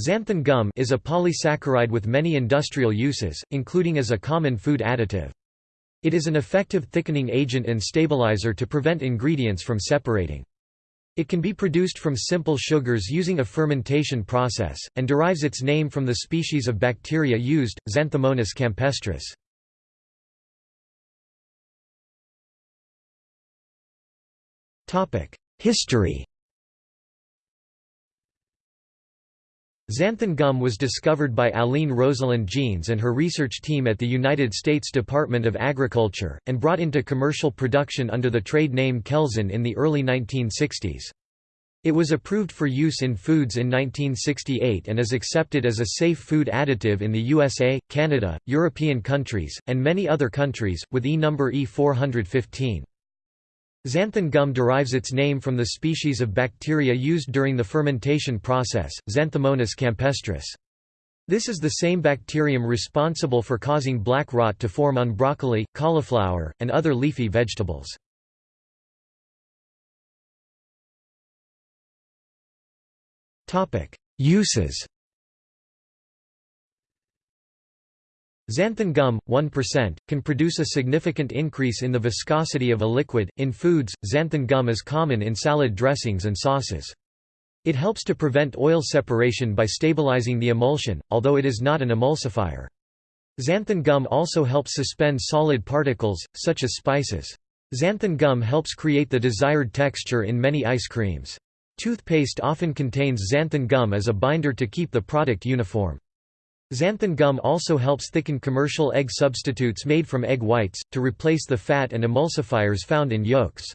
Xanthan gum is a polysaccharide with many industrial uses, including as a common food additive. It is an effective thickening agent and stabilizer to prevent ingredients from separating. It can be produced from simple sugars using a fermentation process, and derives its name from the species of bacteria used, Xanthomonas campestris. History Xanthan gum was discovered by Allene Rosalind Jeanes and her research team at the United States Department of Agriculture, and brought into commercial production under the trade name Kelzan in the early 1960s. It was approved for use in foods in 1968 and is accepted as a safe food additive in the USA, Canada, European countries, and many other countries, with E number E415. Xanthan gum derives its name from the species of bacteria used during the fermentation process, Xanthomonas campestris. This is the same bacterium responsible for causing black rot to form on broccoli, cauliflower, and other leafy vegetables. Uses Xanthan gum, 1%, can produce a significant increase in the viscosity of a liquid. In foods, xanthan gum is common in salad dressings and sauces. It helps to prevent oil separation by stabilizing the emulsion, although it is not an emulsifier. Xanthan gum also helps suspend solid particles, such as spices. Xanthan gum helps create the desired texture in many ice creams. Toothpaste often contains xanthan gum as a binder to keep the product uniform. Xanthan gum also helps thicken commercial egg substitutes made from egg whites, to replace the fat and emulsifiers found in yolks.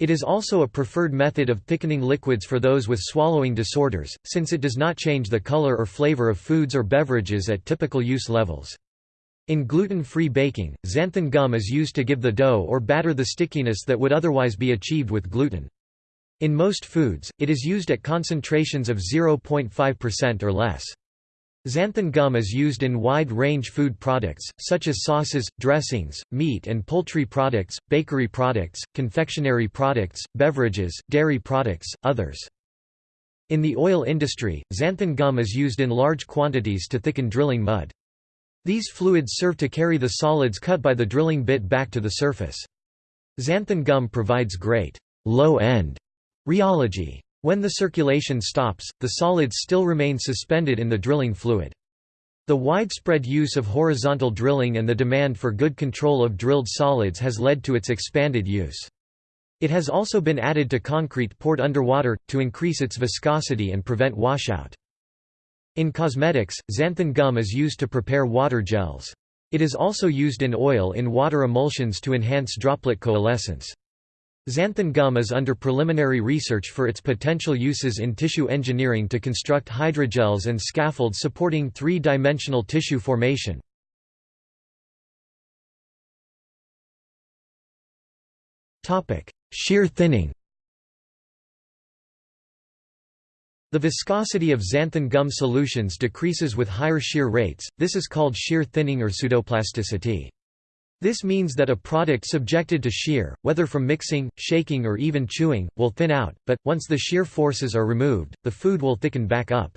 It is also a preferred method of thickening liquids for those with swallowing disorders, since it does not change the color or flavor of foods or beverages at typical use levels. In gluten-free baking, xanthan gum is used to give the dough or batter the stickiness that would otherwise be achieved with gluten. In most foods, it is used at concentrations of 0.5% or less. Xanthan gum is used in wide-range food products, such as sauces, dressings, meat and poultry products, bakery products, confectionery products, beverages, dairy products, others. In the oil industry, xanthan gum is used in large quantities to thicken drilling mud. These fluids serve to carry the solids cut by the drilling bit back to the surface. Xanthan gum provides great low-end rheology. When the circulation stops, the solids still remain suspended in the drilling fluid. The widespread use of horizontal drilling and the demand for good control of drilled solids has led to its expanded use. It has also been added to concrete poured underwater, to increase its viscosity and prevent washout. In cosmetics, xanthan gum is used to prepare water gels. It is also used in oil in water emulsions to enhance droplet coalescence. Xanthan gum is under preliminary research for its potential uses in tissue engineering to construct hydrogels and scaffolds supporting three-dimensional tissue formation. Shear thinning The viscosity of xanthan gum solutions decreases with higher shear rates, this is called shear thinning or pseudoplasticity. This means that a product subjected to shear, whether from mixing, shaking or even chewing, will thin out, but, once the shear forces are removed, the food will thicken back up.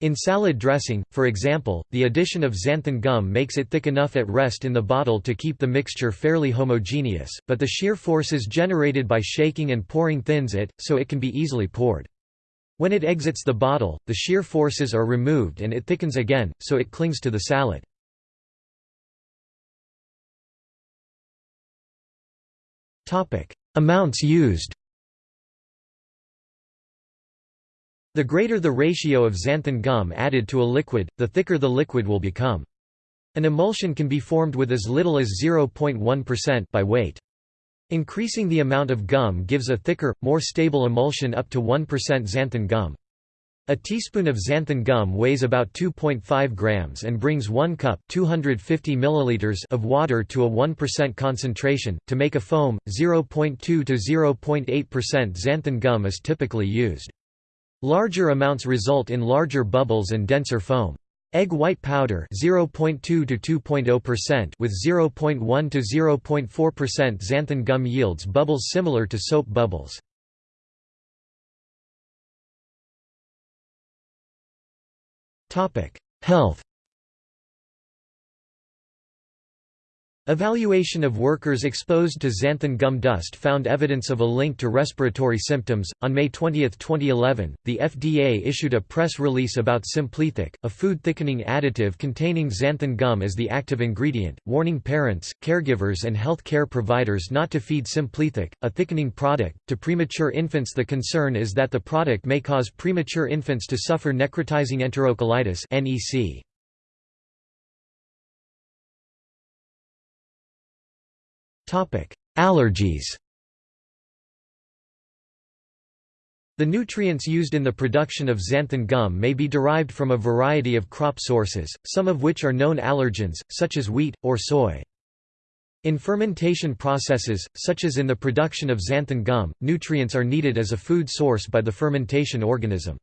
In salad dressing, for example, the addition of xanthan gum makes it thick enough at rest in the bottle to keep the mixture fairly homogeneous, but the shear forces generated by shaking and pouring thins it, so it can be easily poured. When it exits the bottle, the shear forces are removed and it thickens again, so it clings to the salad. Amounts used The greater the ratio of xanthan gum added to a liquid, the thicker the liquid will become. An emulsion can be formed with as little as 0.1% by weight. Increasing the amount of gum gives a thicker, more stable emulsion up to 1% xanthan gum. A teaspoon of xanthan gum weighs about 2.5 grams and brings 1 cup 250 milliliters of water to a 1% concentration. To make a foam, 0.2 to 0.8% xanthan gum is typically used. Larger amounts result in larger bubbles and denser foam. Egg white powder 0.2 to 2.0% with 0.1 to 0.4% xanthan gum yields bubbles similar to soap bubbles. Health Evaluation of workers exposed to xanthan gum dust found evidence of a link to respiratory symptoms. On May 20, 2011, the FDA issued a press release about SimplyThick, a food thickening additive containing xanthan gum as the active ingredient, warning parents, caregivers, and health care providers not to feed SimplyThick, a thickening product, to premature infants. The concern is that the product may cause premature infants to suffer necrotizing enterocolitis. (NEC). Allergies The nutrients used in the production of xanthan gum may be derived from a variety of crop sources, some of which are known allergens, such as wheat, or soy. In fermentation processes, such as in the production of xanthan gum, nutrients are needed as a food source by the fermentation organism.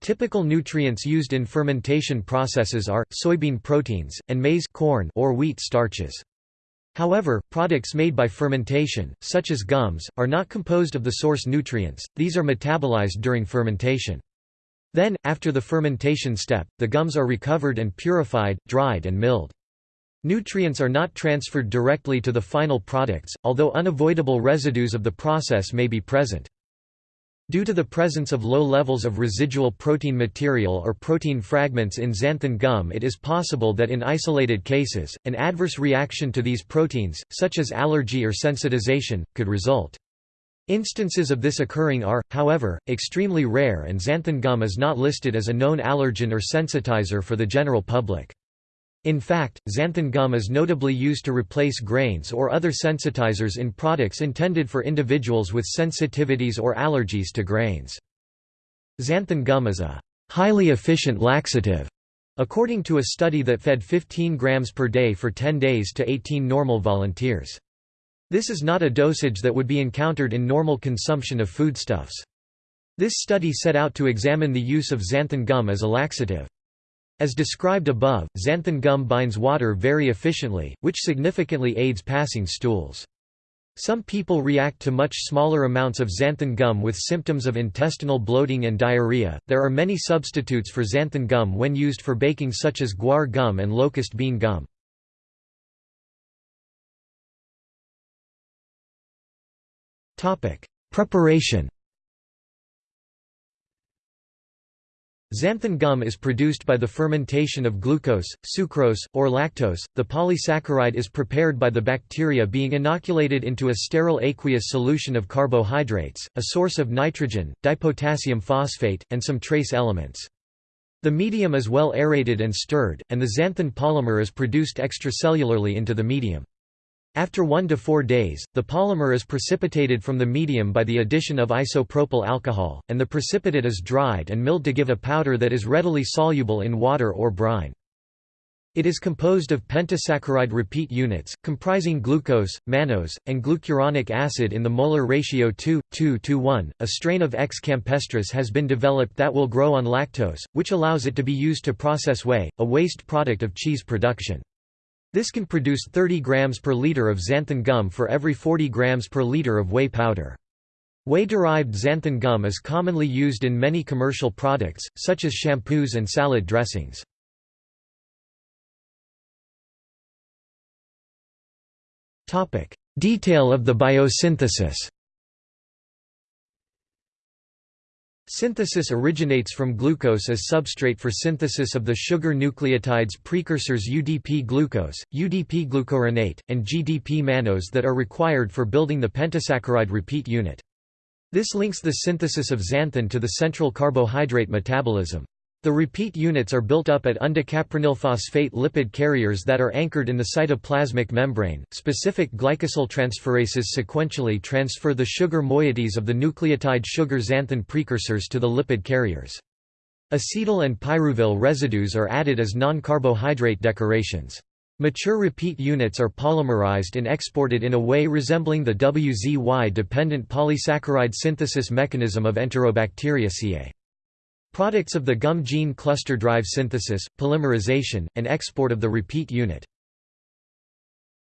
Typical nutrients used in fermentation processes are, soybean proteins, and maize corn or wheat starches. However, products made by fermentation, such as gums, are not composed of the source nutrients, these are metabolized during fermentation. Then, after the fermentation step, the gums are recovered and purified, dried and milled. Nutrients are not transferred directly to the final products, although unavoidable residues of the process may be present. Due to the presence of low levels of residual protein material or protein fragments in xanthan gum it is possible that in isolated cases, an adverse reaction to these proteins, such as allergy or sensitization, could result. Instances of this occurring are, however, extremely rare and xanthan gum is not listed as a known allergen or sensitizer for the general public. In fact, xanthan gum is notably used to replace grains or other sensitizers in products intended for individuals with sensitivities or allergies to grains. Xanthan gum is a highly efficient laxative, according to a study that fed 15 grams per day for 10 days to 18 normal volunteers. This is not a dosage that would be encountered in normal consumption of foodstuffs. This study set out to examine the use of xanthan gum as a laxative. As described above, xanthan gum binds water very efficiently, which significantly aids passing stools. Some people react to much smaller amounts of xanthan gum with symptoms of intestinal bloating and diarrhea. There are many substitutes for xanthan gum when used for baking, such as guar gum and locust bean gum. Preparation. Xanthan gum is produced by the fermentation of glucose, sucrose, or lactose. The polysaccharide is prepared by the bacteria being inoculated into a sterile aqueous solution of carbohydrates, a source of nitrogen, dipotassium phosphate, and some trace elements. The medium is well aerated and stirred, and the xanthan polymer is produced extracellularly into the medium. After 1 to 4 days, the polymer is precipitated from the medium by the addition of isopropyl alcohol, and the precipitate is dried and milled to give a powder that is readily soluble in water or brine. It is composed of pentasaccharide repeat units, comprising glucose, mannose, and glucuronic acid in the molar ratio 2, 2 to 1. A strain of X. campestris has been developed that will grow on lactose, which allows it to be used to process whey, a waste product of cheese production. This can produce 30 grams per liter of xanthan gum for every 40 grams per liter of whey powder. Whey-derived xanthan gum is commonly used in many commercial products, such as shampoos and salad dressings. Detail of the biosynthesis Synthesis originates from glucose as substrate for synthesis of the sugar nucleotides precursors UDP-glucose, UDP-glucuronate, and GDP-mannose that are required for building the pentasaccharide repeat unit. This links the synthesis of xanthan to the central carbohydrate metabolism. The repeat units are built up at undecaprenyl phosphate lipid carriers that are anchored in the cytoplasmic membrane. Specific glycosyltransferases sequentially transfer the sugar moieties of the nucleotide sugar xanthan precursors to the lipid carriers. Acetyl and pyruvyl residues are added as non-carbohydrate decorations. Mature repeat units are polymerized and exported in a way resembling the WZY-dependent polysaccharide synthesis mechanism of Enterobacteriaceae. Products of the gum gene cluster drive synthesis, polymerization, and export of the repeat unit.